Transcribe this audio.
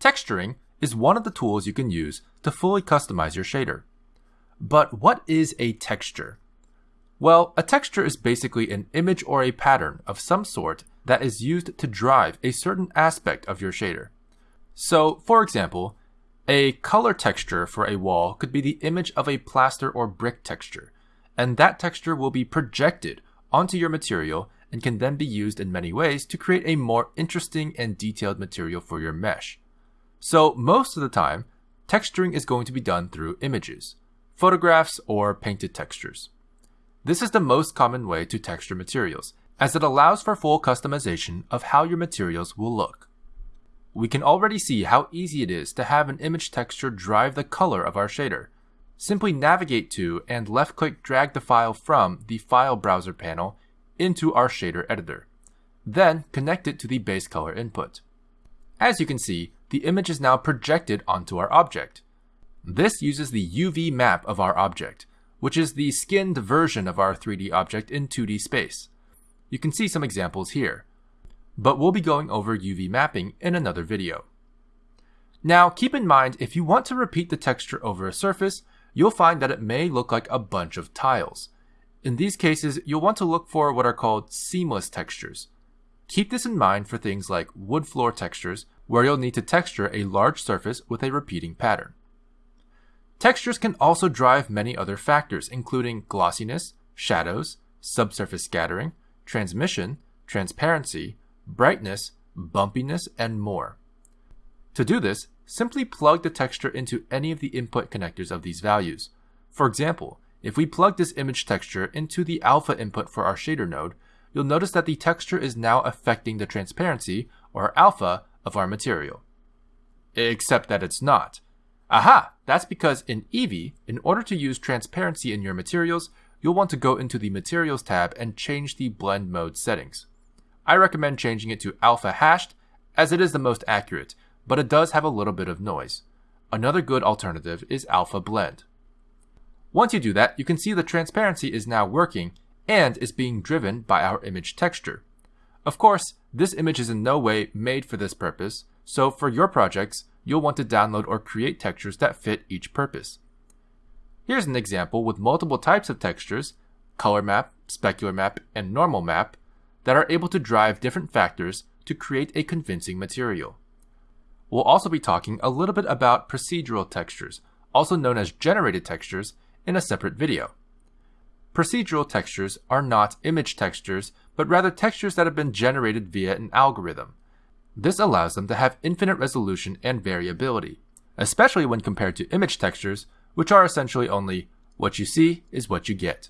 Texturing is one of the tools you can use to fully customize your shader. But what is a texture? Well, a texture is basically an image or a pattern of some sort that is used to drive a certain aspect of your shader. So, for example, a color texture for a wall could be the image of a plaster or brick texture, and that texture will be projected onto your material and can then be used in many ways to create a more interesting and detailed material for your mesh. So, most of the time, texturing is going to be done through images, photographs, or painted textures. This is the most common way to texture materials, as it allows for full customization of how your materials will look. We can already see how easy it is to have an image texture drive the color of our shader. Simply navigate to and left click drag the file from the File Browser panel into our shader editor. Then connect it to the base color input. As you can see, the image is now projected onto our object. This uses the UV map of our object, which is the skinned version of our 3D object in 2D space. You can see some examples here, but we'll be going over UV mapping in another video. Now keep in mind if you want to repeat the texture over a surface, you'll find that it may look like a bunch of tiles. In these cases, you'll want to look for what are called seamless textures. Keep this in mind for things like wood floor textures, where you'll need to texture a large surface with a repeating pattern. Textures can also drive many other factors, including glossiness, shadows, subsurface scattering, transmission, transparency, brightness, bumpiness, and more. To do this, simply plug the texture into any of the input connectors of these values. For example, if we plug this image texture into the alpha input for our shader node, you'll notice that the texture is now affecting the transparency, or alpha, of our material. Except that it's not. Aha! That's because in Eevee, in order to use transparency in your materials, you'll want to go into the Materials tab and change the blend mode settings. I recommend changing it to alpha hashed, as it is the most accurate, but it does have a little bit of noise. Another good alternative is alpha blend. Once you do that, you can see the transparency is now working and is being driven by our image texture. Of course, this image is in no way made for this purpose, so for your projects, you'll want to download or create textures that fit each purpose. Here's an example with multiple types of textures, color map, specular map, and normal map, that are able to drive different factors to create a convincing material. We'll also be talking a little bit about procedural textures, also known as generated textures, in a separate video. Procedural textures are not image textures, but rather textures that have been generated via an algorithm. This allows them to have infinite resolution and variability, especially when compared to image textures, which are essentially only what you see is what you get.